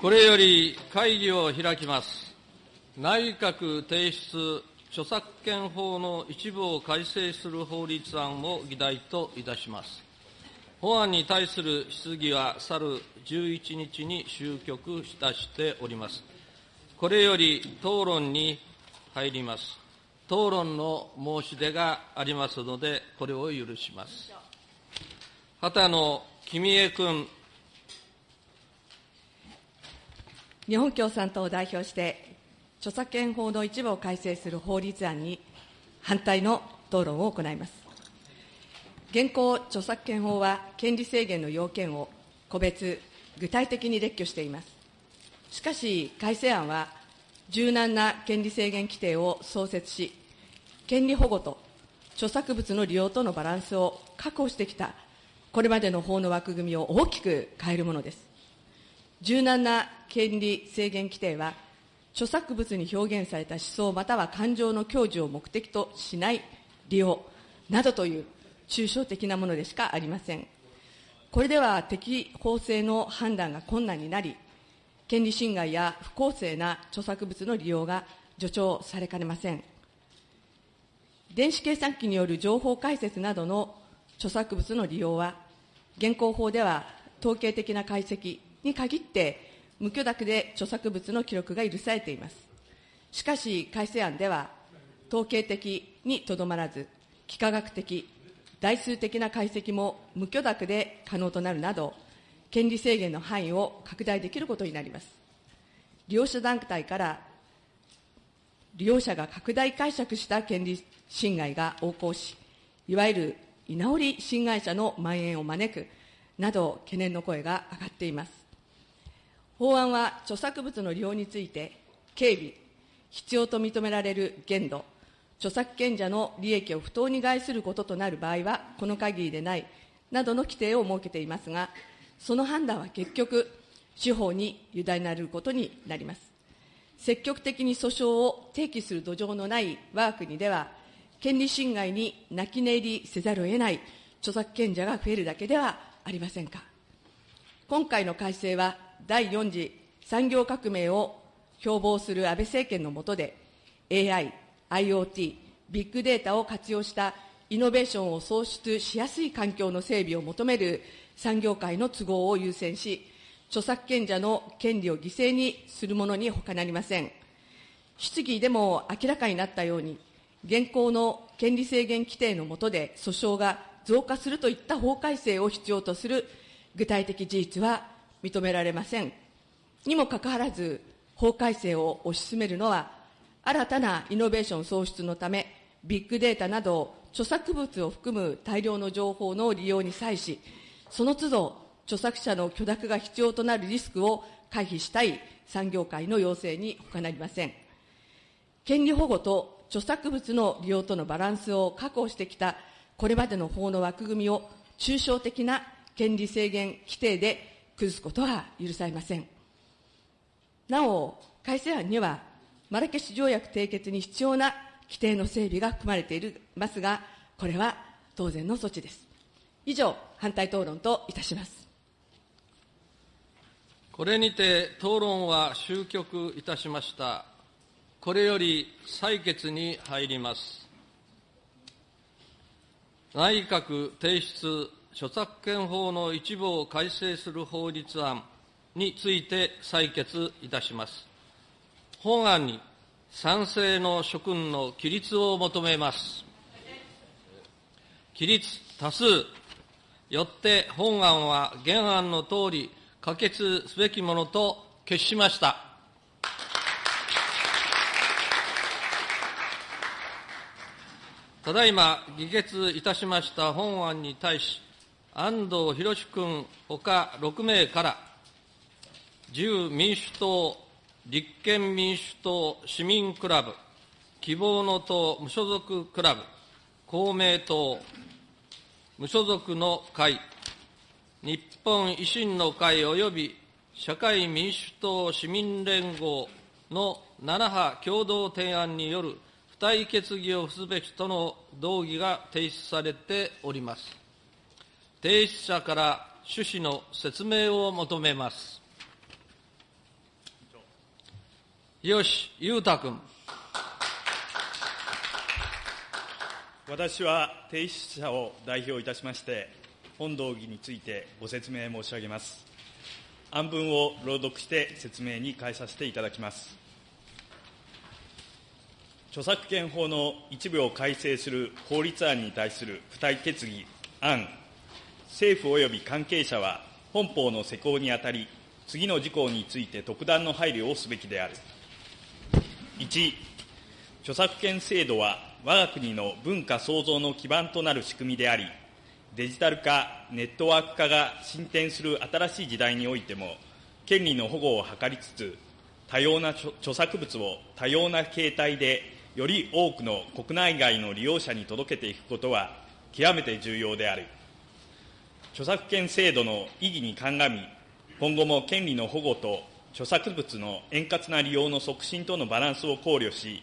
これより会議を開きます。内閣提出著作権法の一部を改正する法律案を議題といたします。法案に対する質疑は去る11日に終局いたしております。これより討論に入ります。討論の申し出がありますので、これを許します。畑野公江君。日本共産党を代表して、著作権法の一部を改正する法律案に反対の討論を行います。現行著作権法は、権利制限の要件を個別、具体的に列挙しています。しかし、改正案は、柔軟な権利制限規定を創設し、権利保護と著作物の利用とのバランスを確保してきた、これまでの法の枠組みを大きく変えるものです。柔軟な権利制限規定は、著作物に表現された思想または感情の享受を目的としない利用などという抽象的なものでしかありません。これでは適法性の判断が困難になり、権利侵害や不公正な著作物の利用が助長されかねません。電子計算機による情報解説などの著作物の利用は、現行法では統計的な解析に限って無許諾で著作物の記録が許されています。しかし、改正案では、統計的にとどまらず、幾何学的、代数的な解析も無許諾で可能となるなど、権利制限の範囲を拡大できることになります。利用者団体から利用者が拡大解釈した権利侵害が横行し、いわゆる居直り侵害者の蔓延を招くなど懸念の声が上がっています。法案は著作物の利用について、警備、必要と認められる限度、著作権者の利益を不当に害することとなる場合は、この限りでないなどの規定を設けていますが、その判断は結局、司法に委ねられることになります。積極的に訴訟を提起する土壌のない我が国では、権利侵害に泣き寝入りせざるを得ない著作権者が増えるだけではありませんか。今回の改正は、第4次産業革命を標榜する安倍政権の下で、AI、IoT、ビッグデータを活用したイノベーションを創出しやすい環境の整備を求める産業界の都合を優先し、著作権者の権利を犠牲にするものに他なりません。質疑でも明らかになったように、現行の権利制限規定の下で訴訟が増加するといった法改正を必要とする具体的事実は認められません。にもかかわらず、法改正を推し進めるのは、新たなイノベーション創出のため、ビッグデータなど著作物を含む大量の情報の利用に際し、その都度、著作者の許諾が必要となるリスクを回避したい産業界の要請に他なりません。権利保護と著作物の利用とのバランスを確保してきたこれまでの法の枠組みを抽象的な権利制限規定で崩すことは許されません。なお、改正案には、マラケシュ条約締結に必要な規定の整備が含まれていますが、これは当然の措置です。以上、反対討論といたします。これにて討論は終局いたしました。これより採決に入ります。内閣提出著作権法の一部を改正する法律案について採決いたします。本案に賛成の諸君の起立を求めます。起立多数よって本案は原案のとおり可決すべきものと決しました。ただいま議決いたしました本案に対し、安藤博君ほか6名から、自由民主党、立憲民主党市民クラブ、希望の党無所属クラブ、公明党、無所属の会、日本維新の会及び社会民主党市民連合の7派共同提案による付帯決議を付すべきとの動議が提出されております。提出者から趣旨の説明を求めます。日吉裕太君。私は提出者を代表いたしまして、本動議についてご説明申し上げます。案文を朗読して説明に変えさせていただきます。著作権法の一部を改正する法律案に対する付帯決議案、政府及び関係者は本法の施行にあたり、次の事項について特段の配慮をすべきである。1、著作権制度は我が国の文化創造の基盤となる仕組みであり、デジタル化、ネットワーク化が進展する新しい時代においても、権利の保護を図りつつ、多様な著作物を多様な形態で、より多くの国内外の利用者に届けていくことは、極めて重要である。著作権制度の意義に鑑み、今後も権利の保護と著作物の円滑な利用の促進とのバランスを考慮し、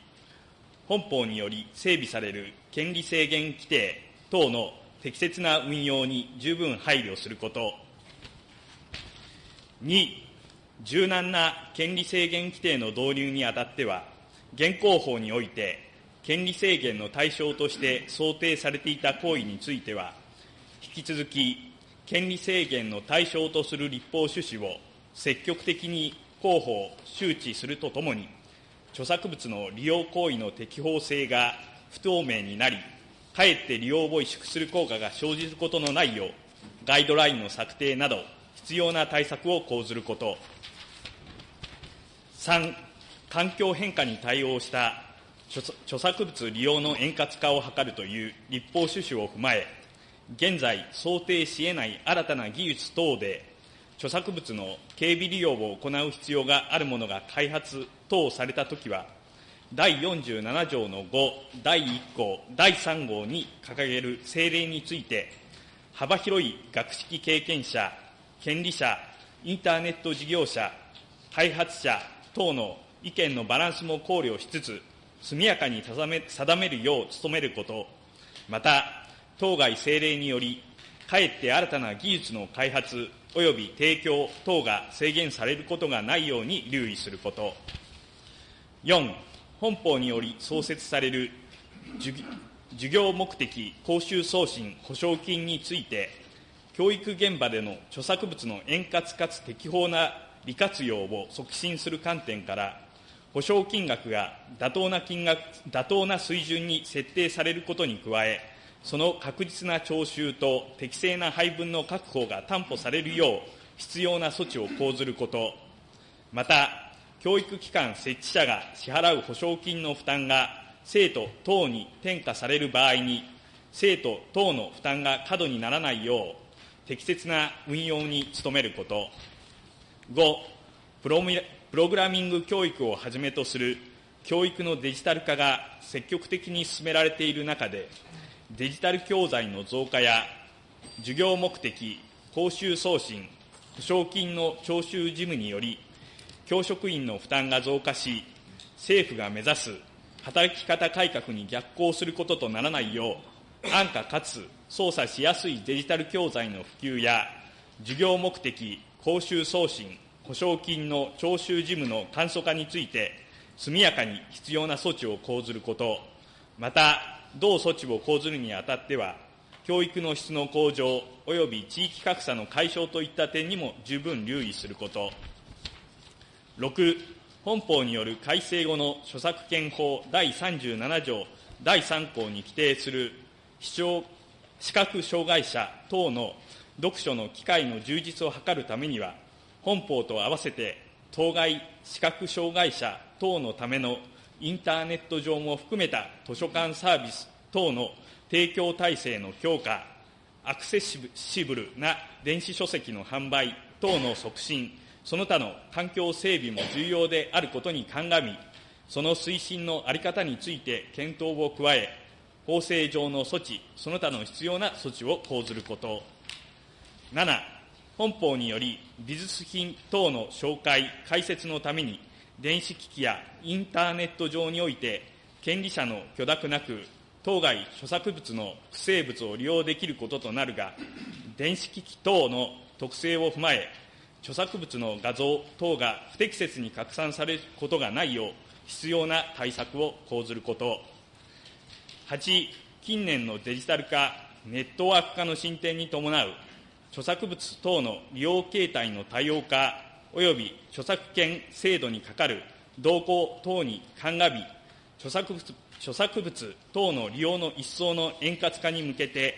本法により整備される権利制限規定等の適切な運用に十分配慮すること。2、柔軟な権利制限規定の導入にあたっては、現行法において、権利制限の対象として想定されていた行為については、引き続き、権利制限の対象とする立法趣旨を積極的に広報、周知するとともに、著作物の利用行為の適法性が不透明になり、かえって利用を萎縮する効果が生じることのないよう、ガイドラインの策定など、必要な対策を講ずること。3、環境変化に対応した著作物利用の円滑化を図るという立法趣旨を踏まえ、現在想定し得ない新たな技術等で、著作物の警備利用を行う必要があるものが開発等されたときは、第47条の5、第1項、第3号に掲げる政令について、幅広い学識経験者、権利者、インターネット事業者、開発者等の意見のバランスも考慮しつつ、速やかに定めるよう努めること、また、当該政令により、かえって新たな技術の開発及び提供等が制限されることがないように留意すること。4、本法により創設される授業目的講習送信保証金について、教育現場での著作物の円滑かつ適法な利活用を促進する観点から、保証金額が妥当な金額、妥当な水準に設定されることに加え、その確実な徴収と適正な配分の確保が担保されるよう、必要な措置を講ずること、また、教育機関設置者が支払う保証金の負担が生徒等に転嫁される場合に、生徒等の負担が過度にならないよう、適切な運用に努めること。5、プロプログラミング教育をはじめとする教育のデジタル化が積極的に進められている中で、デジタル教材の増加や、授業目的、講習送信、保証金の徴収事務により、教職員の負担が増加し、政府が目指す働き方改革に逆行することとならないよう、安価かつ操作しやすいデジタル教材の普及や、授業目的、講習送信、保証金の徴収事務の簡素化について、速やかに必要な措置を講ずること、また、同措置を講ずるにあたっては、教育の質の向上及び地域格差の解消といった点にも十分留意すること。6、本法による改正後の著作権法第37条第3項に規定する視聴視覚障害者等の読書の機会の充実を図るためには、本法と合わせて当該視覚障害者等のためのインターネット上も含めた図書館サービス等の提供体制の強化、アクセシブルな電子書籍の販売等の促進、その他の環境整備も重要であることに鑑み、その推進の在り方について検討を加え、法制上の措置、その他の必要な措置を講ずること。7、本法により美術品等の紹介、解説のために、電子機器やインターネット上において、権利者の許諾なく、当該著作物の不正物を利用できることとなるが、電子機器等の特性を踏まえ、著作物の画像等が不適切に拡散されることがないよう、必要な対策を講ずること。8、近年のデジタル化、ネットワーク化の進展に伴う著作物等の利用形態の多様化及び著作権制度にかかる動向等に鑑み、著作物著作物等の利用の一層の円滑化に向けて、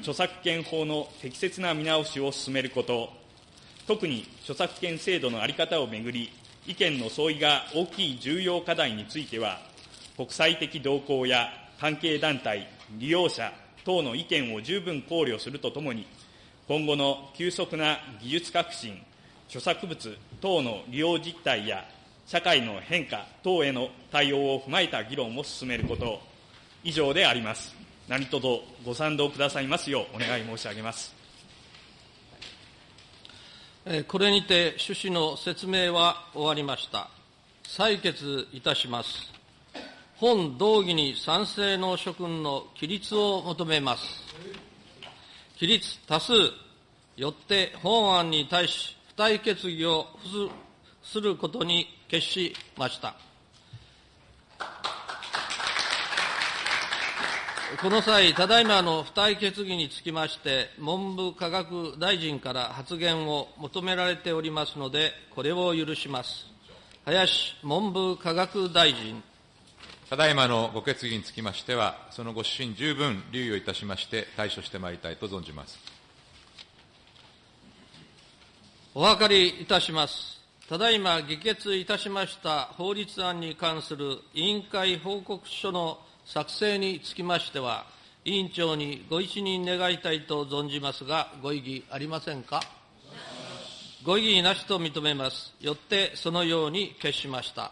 著作権法の適切な見直しを進めること、特に著作権制度の在り方をめぐり、意見の相違が大きい重要課題については、国際的動向や関係団体、利用者等の意見を十分考慮するとともに、今後の急速な技術革新、著作物等の利用実態や社会の変化等への対応を踏まえた議論を進めること、以上であります。何卒ご賛同くださいますようお願い申し上げます。これにて趣旨の説明は終わりました。採決いたします。本動議に賛成の諸君の起立を求めます。起立多数、よって本案に対し付帯決議をすることに決しました。この際、ただいまの付帯決議につきまして、文部科学大臣から発言を求められておりますので、これを許します。林文部科学大臣。ただいまのご決議につきましては、そのご指針十分留意をいたしまして、対処してまいりたいと存じます。お分かりいたします。ただいま議決いたしました法律案に関する委員会報告書の作成につきましては、委員長にご一任願いたいと存じますが、ご異議ありませんか？ご異議なしと認めます。よってそのように決しました。